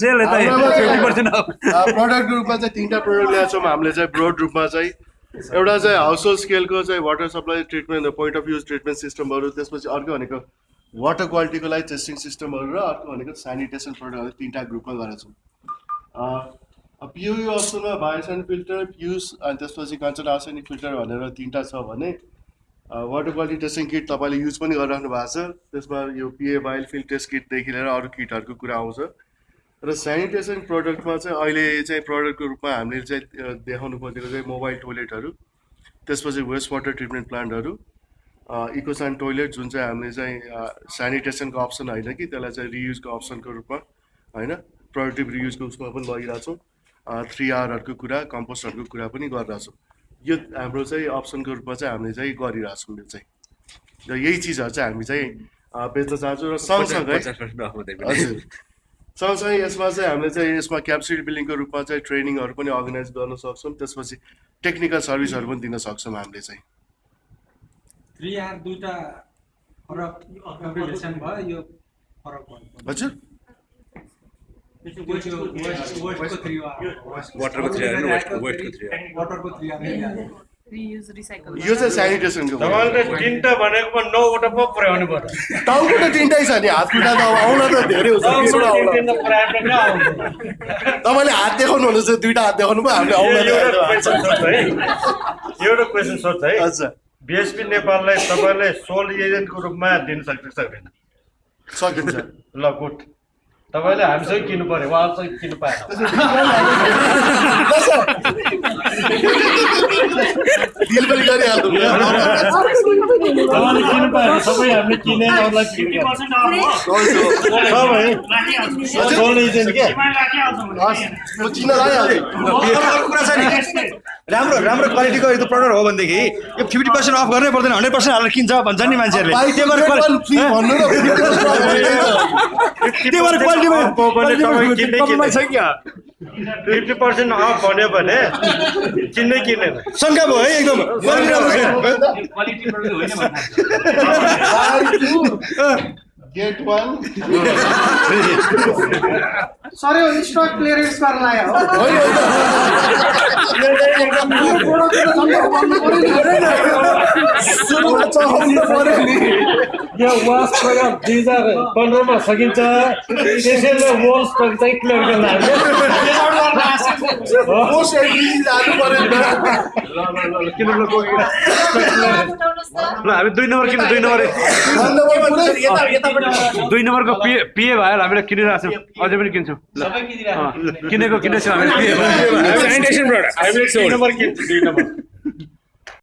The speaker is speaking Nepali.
सेल यता प्रडक्टको रूपमा चाहिँ तिनवटा प्रडक्ट ल्याएको छौँ हामीले चाहिँ ब्रोड रूपमा चाहिँ। एउटा चाहिँ हाउस होल्ड स्केलको चाहिँ water supply treatment point of use treatment सिस्टमहरू त्यसपछि अर्को भनेको वाटर क्वालिटीको लागि टेस्टिङ सिस्टमहरू र अर्को भनेको सेनिटेसन प्रडक्टहरू तिनवटा ग्रुपमा गरेका छौँ। पियुयु अप्सनमा बायोसन फिल्टर प्युस अनि त्यसपछि कन्सर्ट आर्सेनिक फिल्टर भनेर तिनवटा छ भने वाटर क्वालिटी टेस्टिङ किट तपाईँले युज पनि गरिराख्नु भएको छ। त्यसमा यो पिए बाइल फिल्ड टेस्ट किटदेखि लिएर अरू किटहरूको कुरा आउँछ। र सेनिटेसन प्रडक्टमा चाहिँ अहिले चाहिँ प्रडक्टको रूपमा हामीले चाहिँ देखाउनु खोजेको चाहिँ मोबाइल टोइलेटहरू त्यसपछि वेस्ट वाटर ट्रिटमेन्ट प्लान्टहरू इकोसान टोइलेट जुन चाहिँ हामीले चाहिँ सेनिटेसनको अप्सन होइन कि त्यसलाई चाहिँ रियुजको अप्सनको रूपमा होइन? प्रोडक्टिभ रियुजको उसमा पनि लगिरहेछौँ थ्री आरहरूको कुरा कम्पोस्टहरूको कुरा पनि गरिरहेछौँ यो हाम्रो चाहिँ अप्सनको रूपमा चाहिँ हामीले चाहिँ गरिरहेछौँ यो चाहिँ। र यही चिजहरू चाहिँ हामी चाहिँ बेच्न चाहन्छौँ र सँगसँगै हजुर। सँगसँगै यसमा चाहिँ हामीले चाहिँ यसमा क्याप्सिटी बिल्डिङको रूपमा चाहिँ ट्रेनिङहरू पनि अर्गनाइज गर्न सक्छौँ। त्यसपछि टेक्निकल सर्भिसहरू पनि दिन सक्छौँ हामीले चाहिँ। हजुर। वाटरको यो चाहिँ सेनिटेसनको तिनवटा भनेकोमा नौवटा पो पुर्याउनु पर्यो टाउको त तिनटै छ नि हात खुट्टा त अब आउन त धेरै हुन्छ? तपाईँले हात देखाउनु चाहिँ दुइटा हात देखाउनु भयो हामीले आउन एउटा क्वेसन सोध्छ है। अच्छा। बिएसपी नेपाललाई तपाईँले सोल एजेन्टको रूपमा दिन सक्छ सक्दैन? सकिन्छ। ल गुड। तपाईँले हामीसँग किन्नु पर्यो उहाँसँग किन्नु पाएन। डिल पनि गरिहाल्नु सबै हामीले किने राम्रो राम्रो क्वालिटीको यस्तो प्रडक्ट हो भनेदेखि यो फिफ्टी पर्सेन्ट अफ गर्नै पर्दैन हन्ड्रेड पर्सेन्ट हालेर किन्छ भन्छ नि मान्छेहरूले फिफ्टी पर्सेन्ट अफ भन्यो भने किन्दै किनेन शङ्का भयो है एकदम क्वालिटी राम्रो छैन गेट वान सर यो स्टक क्लियरेन्स गर्न आयो पन्ध्रमा सकिन्छ। त्यसैले वल स्टक चाहिँ क्लियर गर्न। किन ल हामी दुई नम्बर किन्नु दुई नम्बर। दुई नम्बरको पिए पिए भएर हामीले किनिरहेको छौँ अझै पनि किन्छौँ। किनेको किनेछौँ हामीले